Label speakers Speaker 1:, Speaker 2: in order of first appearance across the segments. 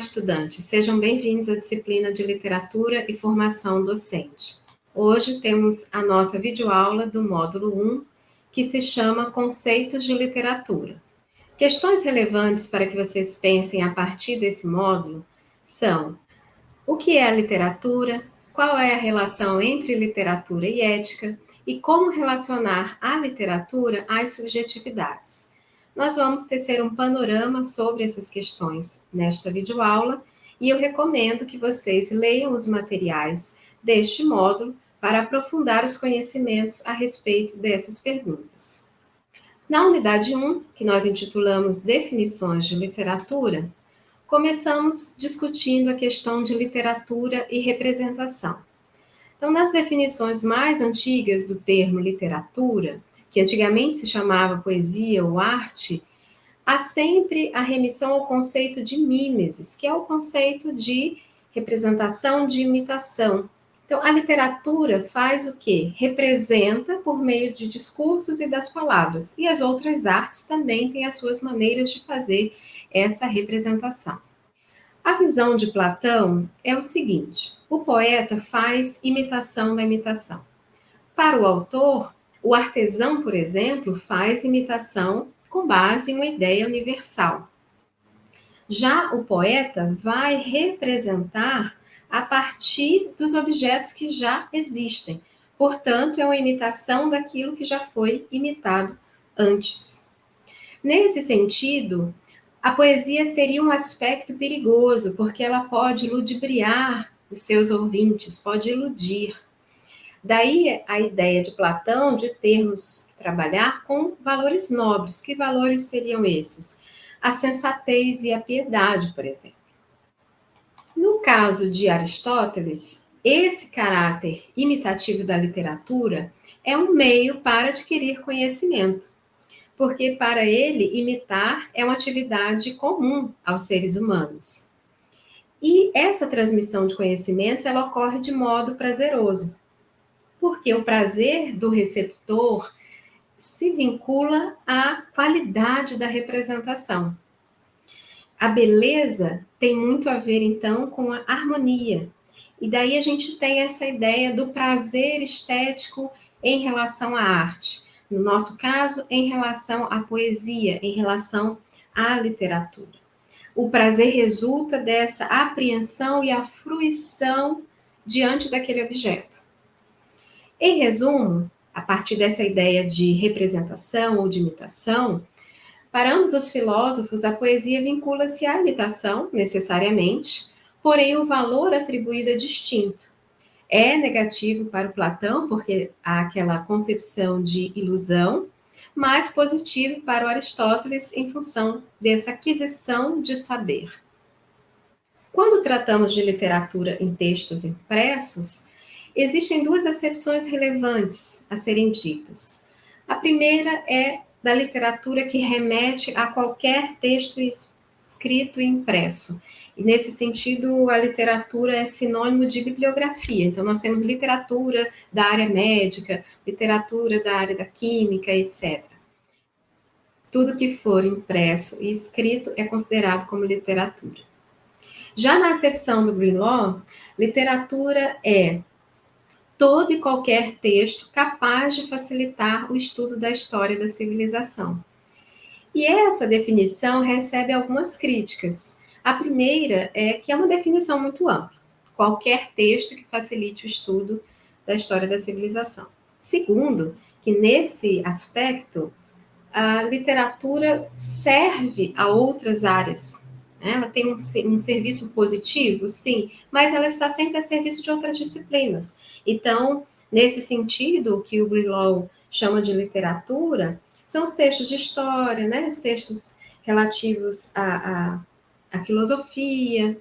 Speaker 1: estudantes, sejam bem-vindos à disciplina de Literatura e Formação Docente. Hoje temos a nossa videoaula do módulo 1, que se chama Conceitos de Literatura. Questões relevantes para que vocês pensem a partir desse módulo são o que é a literatura, qual é a relação entre literatura e ética e como relacionar a literatura às subjetividades. Nós vamos tecer um panorama sobre essas questões nesta videoaula e eu recomendo que vocês leiam os materiais deste módulo para aprofundar os conhecimentos a respeito dessas perguntas. Na unidade 1, que nós intitulamos Definições de Literatura, começamos discutindo a questão de literatura e representação. Então, nas definições mais antigas do termo literatura, que antigamente se chamava poesia ou arte, há sempre a remissão ao conceito de mimesis, que é o conceito de representação de imitação. Então, a literatura faz o quê? Representa por meio de discursos e das palavras. E as outras artes também têm as suas maneiras de fazer essa representação. A visão de Platão é o seguinte: o poeta faz imitação da imitação. Para o autor, o artesão, por exemplo, faz imitação com base em uma ideia universal. Já o poeta vai representar a partir dos objetos que já existem. Portanto, é uma imitação daquilo que já foi imitado antes. Nesse sentido, a poesia teria um aspecto perigoso, porque ela pode ludibriar os seus ouvintes, pode iludir. Daí a ideia de Platão de termos que trabalhar com valores nobres. Que valores seriam esses? A sensatez e a piedade, por exemplo. No caso de Aristóteles, esse caráter imitativo da literatura é um meio para adquirir conhecimento, porque para ele imitar é uma atividade comum aos seres humanos. E essa transmissão de conhecimentos ela ocorre de modo prazeroso, porque o prazer do receptor se vincula à qualidade da representação. A beleza tem muito a ver, então, com a harmonia. E daí a gente tem essa ideia do prazer estético em relação à arte. No nosso caso, em relação à poesia, em relação à literatura. O prazer resulta dessa apreensão e a fruição diante daquele objeto. Em resumo, a partir dessa ideia de representação ou de imitação, para ambos os filósofos, a poesia vincula-se à imitação, necessariamente, porém o valor atribuído é distinto. É negativo para o Platão, porque há aquela concepção de ilusão, mas positivo para o Aristóteles em função dessa aquisição de saber. Quando tratamos de literatura em textos impressos, Existem duas acepções relevantes a serem ditas. A primeira é da literatura que remete a qualquer texto escrito e impresso. E nesse sentido, a literatura é sinônimo de bibliografia. Então, nós temos literatura da área médica, literatura da área da química, etc. Tudo que for impresso e escrito é considerado como literatura. Já na acepção do Greenlaw, literatura é todo e qualquer texto capaz de facilitar o estudo da história da civilização. E essa definição recebe algumas críticas. A primeira é que é uma definição muito ampla. Qualquer texto que facilite o estudo da história da civilização. Segundo, que nesse aspecto a literatura serve a outras áreas. Ela tem um, um serviço positivo, sim, mas ela está sempre a serviço de outras disciplinas. Então, nesse sentido, o que o Brillow chama de literatura são os textos de história, né? os textos relativos à, à, à filosofia,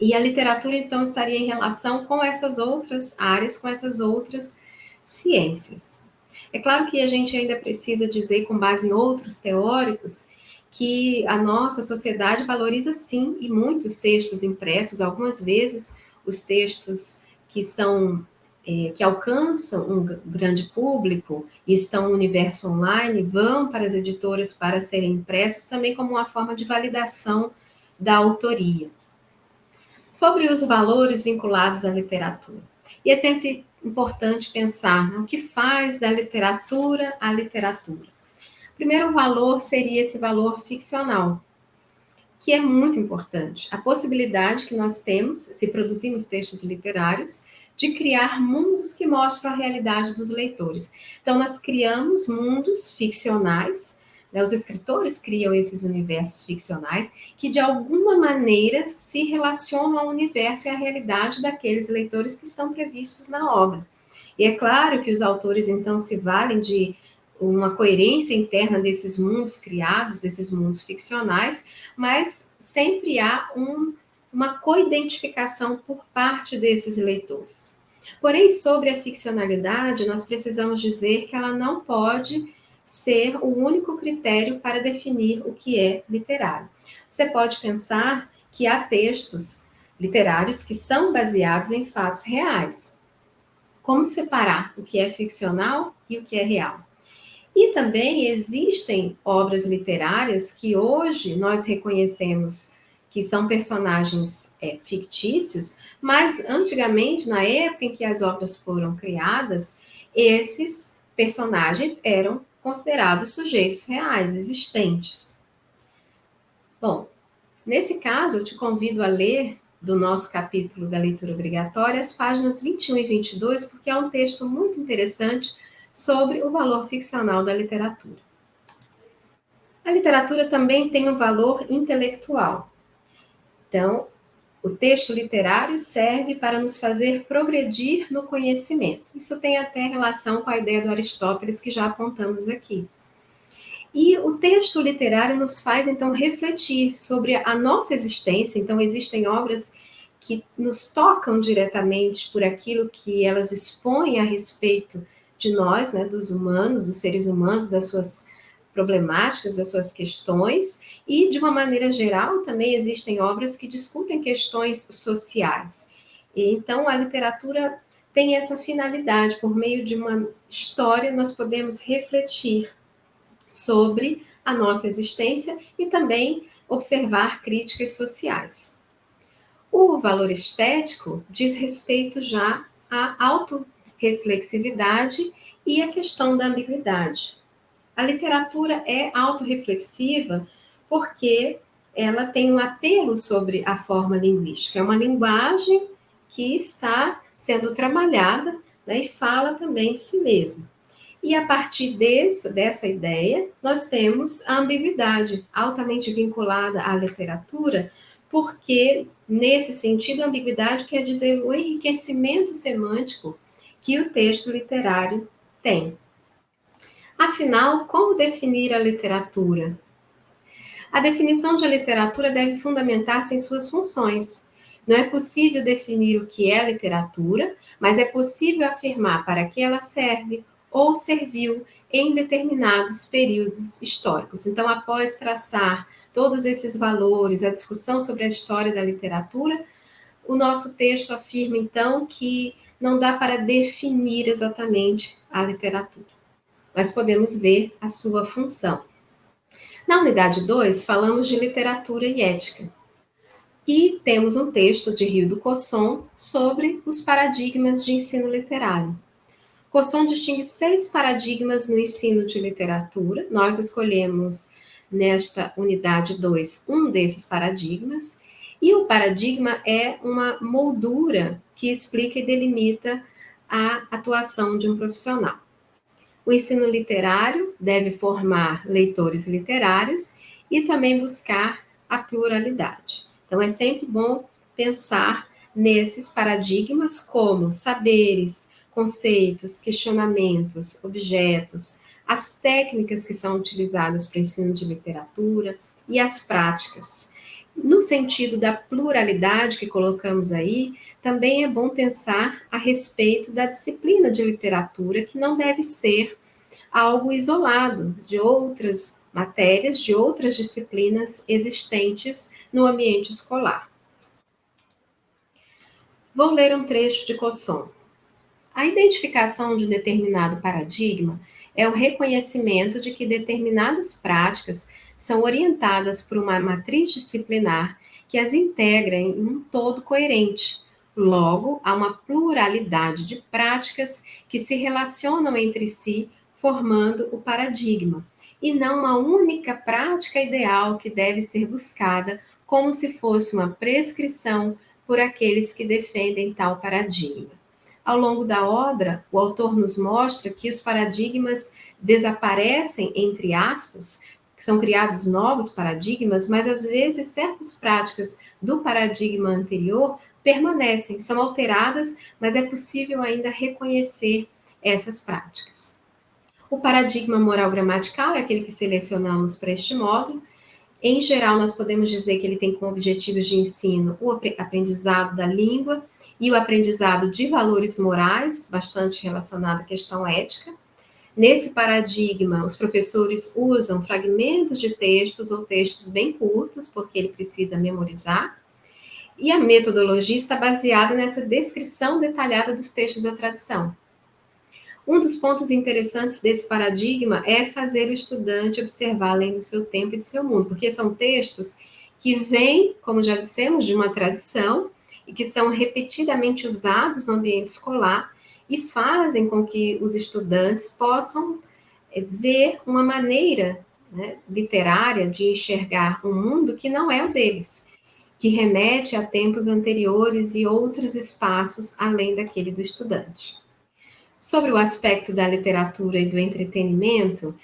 Speaker 1: e a literatura, então, estaria em relação com essas outras áreas, com essas outras ciências. É claro que a gente ainda precisa dizer, com base em outros teóricos, que a nossa sociedade valoriza sim, e muitos textos impressos, algumas vezes os textos que são é, que alcançam um grande público e estão no universo online, vão para as editoras para serem impressos também como uma forma de validação da autoria. sobre os valores vinculados à literatura. E é sempre importante pensar né, o que faz da literatura a literatura. O primeiro valor seria esse valor ficcional, que é muito importante. A possibilidade que nós temos, se produzimos textos literários, de criar mundos que mostram a realidade dos leitores. Então, nós criamos mundos ficcionais, né, os escritores criam esses universos ficcionais que, de alguma maneira, se relacionam ao universo e à realidade daqueles leitores que estão previstos na obra. E é claro que os autores, então, se valem de uma coerência interna desses mundos criados, desses mundos ficcionais, mas sempre há um, uma coidentificação por parte desses leitores. Porém, sobre a ficcionalidade, nós precisamos dizer que ela não pode ser o único critério para definir o que é literário. Você pode pensar que há textos literários que são baseados em fatos reais. Como separar o que é ficcional e o que é real? E também existem obras literárias que hoje nós reconhecemos que são personagens é, fictícios, mas antigamente, na época em que as obras foram criadas, esses personagens eram considerados sujeitos reais, existentes. Bom, nesse caso, eu te convido a ler do nosso capítulo da leitura obrigatória as páginas 21 e 22, porque é um texto muito interessante sobre o valor ficcional da literatura. A literatura também tem um valor intelectual. Então, o texto literário serve para nos fazer progredir no conhecimento. Isso tem até relação com a ideia do Aristóteles que já apontamos aqui. E o texto literário nos faz então refletir sobre a nossa existência. Então, existem obras que nos tocam diretamente por aquilo que elas expõem a respeito de nós, né, dos humanos, dos seres humanos, das suas problemáticas, das suas questões, e, de uma maneira geral, também existem obras que discutem questões sociais. E, então, a literatura tem essa finalidade, por meio de uma história, nós podemos refletir sobre a nossa existência e também observar críticas sociais. O valor estético diz respeito já à auto reflexividade e a questão da ambiguidade. A literatura é autorreflexiva porque ela tem um apelo sobre a forma linguística. É uma linguagem que está sendo trabalhada né, e fala também de si mesma. E a partir desse, dessa ideia, nós temos a ambiguidade, altamente vinculada à literatura, porque, nesse sentido, a ambiguidade quer dizer o enriquecimento semântico que o texto literário tem. Afinal, como definir a literatura? A definição de literatura deve fundamentar-se em suas funções. Não é possível definir o que é literatura, mas é possível afirmar para que ela serve ou serviu em determinados períodos históricos. Então, após traçar todos esses valores, a discussão sobre a história da literatura, o nosso texto afirma então que não dá para definir exatamente a literatura, mas podemos ver a sua função. Na unidade 2, falamos de literatura e ética. E temos um texto de Rio do Cosson sobre os paradigmas de ensino literário. Cosson distingue seis paradigmas no ensino de literatura. Nós escolhemos nesta unidade 2 um desses paradigmas e o paradigma é uma moldura que explica e delimita a atuação de um profissional. O ensino literário deve formar leitores literários e também buscar a pluralidade. Então, é sempre bom pensar nesses paradigmas como saberes, conceitos, questionamentos, objetos, as técnicas que são utilizadas para o ensino de literatura e as práticas. No sentido da pluralidade que colocamos aí, também é bom pensar a respeito da disciplina de literatura, que não deve ser algo isolado de outras matérias, de outras disciplinas existentes no ambiente escolar. Vou ler um trecho de Cosson. A identificação de um determinado paradigma é o reconhecimento de que determinadas práticas são orientadas por uma matriz disciplinar que as integra em um todo coerente. Logo, há uma pluralidade de práticas que se relacionam entre si, formando o paradigma, e não uma única prática ideal que deve ser buscada como se fosse uma prescrição por aqueles que defendem tal paradigma. Ao longo da obra, o autor nos mostra que os paradigmas desaparecem, entre aspas, que são criados novos paradigmas, mas às vezes certas práticas do paradigma anterior permanecem, são alteradas, mas é possível ainda reconhecer essas práticas. O paradigma moral gramatical é aquele que selecionamos para este módulo. Em geral, nós podemos dizer que ele tem como objetivos de ensino o aprendizado da língua e o aprendizado de valores morais, bastante relacionado à questão ética. Nesse paradigma, os professores usam fragmentos de textos ou textos bem curtos, porque ele precisa memorizar. E a metodologia está baseada nessa descrição detalhada dos textos da tradição. Um dos pontos interessantes desse paradigma é fazer o estudante observar além do seu tempo e do seu mundo, porque são textos que vêm, como já dissemos, de uma tradição e que são repetidamente usados no ambiente escolar e fazem com que os estudantes possam eh, ver uma maneira né, literária de enxergar um mundo que não é o deles, que remete a tempos anteriores e outros espaços além daquele do estudante. Sobre o aspecto da literatura e do entretenimento,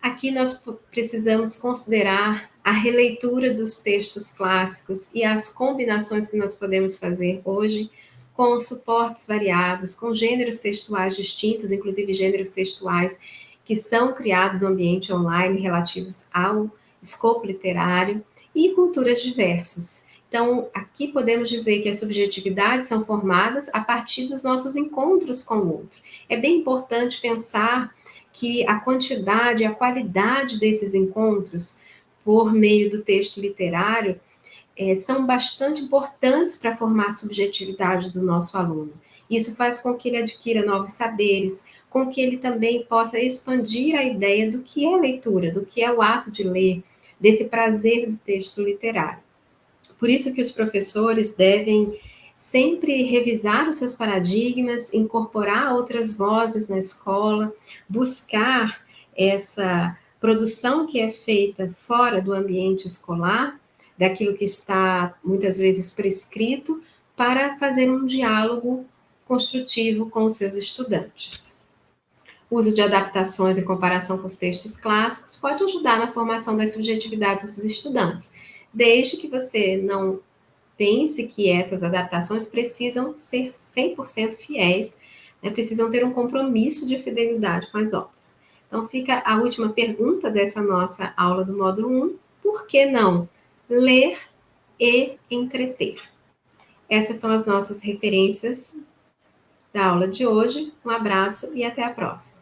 Speaker 1: aqui nós precisamos considerar a releitura dos textos clássicos e as combinações que nós podemos fazer hoje com suportes variados, com gêneros textuais distintos, inclusive gêneros textuais que são criados no ambiente online relativos ao escopo literário e culturas diversas. Então, aqui podemos dizer que as subjetividades são formadas a partir dos nossos encontros com o outro. É bem importante pensar que a quantidade, a qualidade desses encontros por meio do texto literário é, são bastante importantes para formar a subjetividade do nosso aluno. Isso faz com que ele adquira novos saberes, com que ele também possa expandir a ideia do que é leitura, do que é o ato de ler, desse prazer do texto literário. Por isso que os professores devem sempre revisar os seus paradigmas, incorporar outras vozes na escola, buscar essa produção que é feita fora do ambiente escolar daquilo que está muitas vezes prescrito, para fazer um diálogo construtivo com os seus estudantes. O uso de adaptações em comparação com os textos clássicos pode ajudar na formação das subjetividades dos estudantes, desde que você não pense que essas adaptações precisam ser 100% fiéis, né, precisam ter um compromisso de fidelidade com as obras. Então, fica a última pergunta dessa nossa aula do módulo 1, por que não ler e entreter. Essas são as nossas referências da aula de hoje. Um abraço e até a próxima.